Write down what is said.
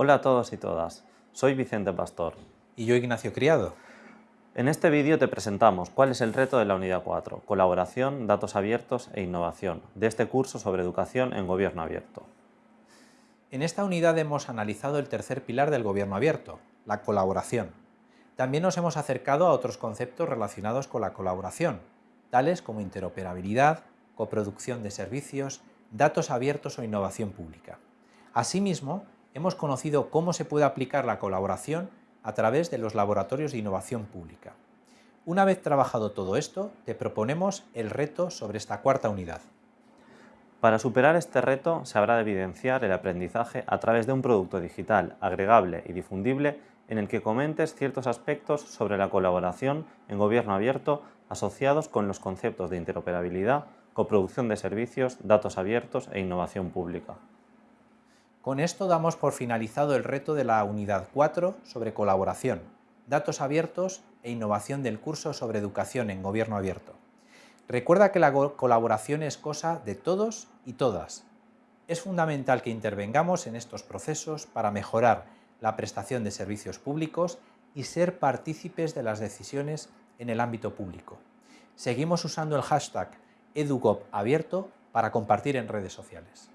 Hola a todos y todas, soy Vicente Pastor. Y yo Ignacio Criado. En este vídeo te presentamos cuál es el reto de la Unidad 4, Colaboración, Datos Abiertos e Innovación, de este curso sobre educación en Gobierno Abierto. En esta unidad hemos analizado el tercer pilar del Gobierno Abierto, la colaboración. También nos hemos acercado a otros conceptos relacionados con la colaboración, tales como interoperabilidad, coproducción de servicios, datos abiertos o innovación pública. Asimismo, hemos conocido cómo se puede aplicar la colaboración a través de los laboratorios de innovación pública. Una vez trabajado todo esto, te proponemos el reto sobre esta cuarta unidad. Para superar este reto se habrá de evidenciar el aprendizaje a través de un producto digital agregable y difundible en el que comentes ciertos aspectos sobre la colaboración en gobierno abierto asociados con los conceptos de interoperabilidad, coproducción de servicios, datos abiertos e innovación pública. Con esto damos por finalizado el reto de la Unidad 4 sobre colaboración, datos abiertos e innovación del curso sobre educación en gobierno abierto. Recuerda que la colaboración es cosa de todos y todas. Es fundamental que intervengamos en estos procesos para mejorar la prestación de servicios públicos y ser partícipes de las decisiones en el ámbito público. Seguimos usando el hashtag EduGovAbierto para compartir en redes sociales.